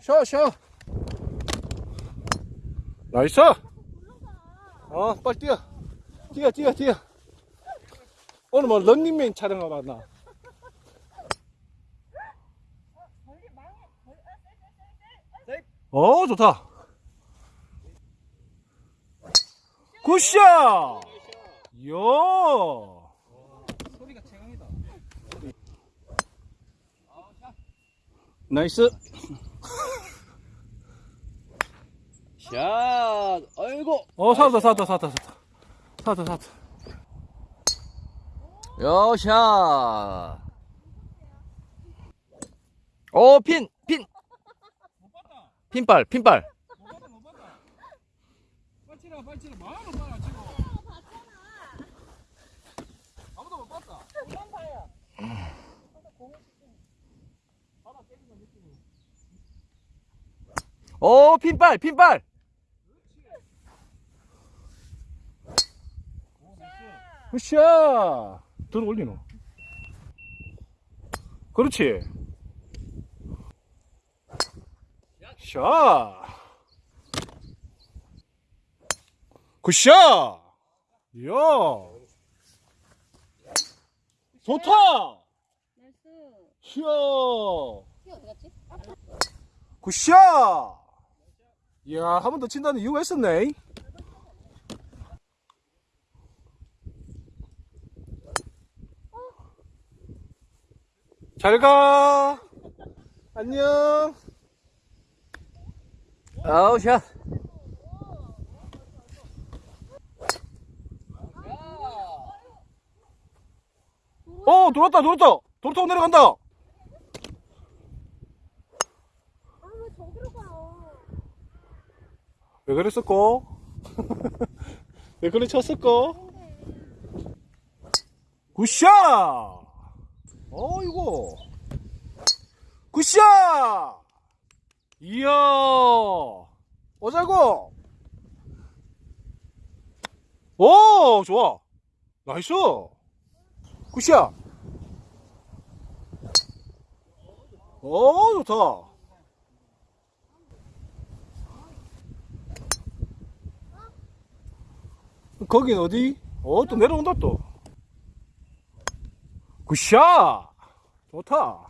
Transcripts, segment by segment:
쉬어 쉬어. Nice! 어 빨리 뛰어. 뛰어 뛰어 뛰어. 오늘 뭐 런닝맨 촬영하러 왔나? 어 좋다. Good shot! 이야 소리가 최강이다. 나이스 샷. 아이고. 어 사다 사다 사다 사다 사다 사다 여샷. 오, 핀, 핀. 핀발, 핀발. 오, 핀발, 핀발. 으쌰 들어 올리노. 그렇지. 샤. 굿샷. 이야. 좋다. 이야? 굿샷! 이야 한 번 더 친다는 이유가 있었네. 잘 가. 안녕. 아우, 샷. 어 돌았다 돌았다. 돌았다 내려간다 아, 왜 저기로 가요? 왜 그랬었고 왜 그래 쳤었고 굿샷! 어이구 굿샷! 이야! 오자고 오 좋아. 나이스. 굿샷. 오 좋다 거긴 어디? 어, 또 내려온다, 또. 굿샷! 좋다.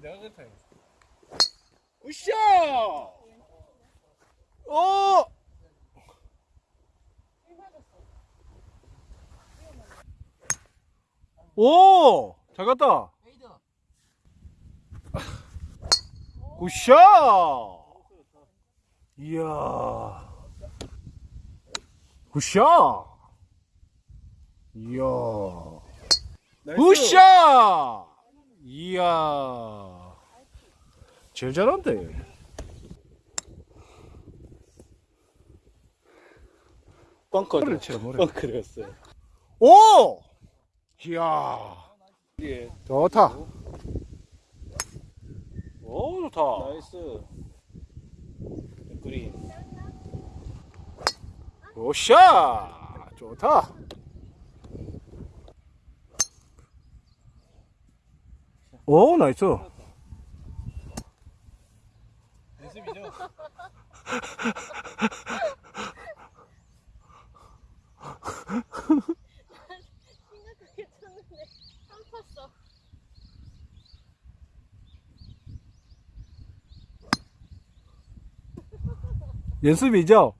내가 그렇다. 굿샷! 어! 오! 잘 갔다. 굿샷! 이야. 굿샷! 이야. 굿샷! 이야. 제일 잘한대. 치라 뭐래. 벙커였어요. 오! 이야. 좋다. 오, 좋다. 나이스. 그린. 오샤! 좋다. 오, 나이스. 연습이죠? 심각하게 쳤는데 깜팠어. 연습이죠?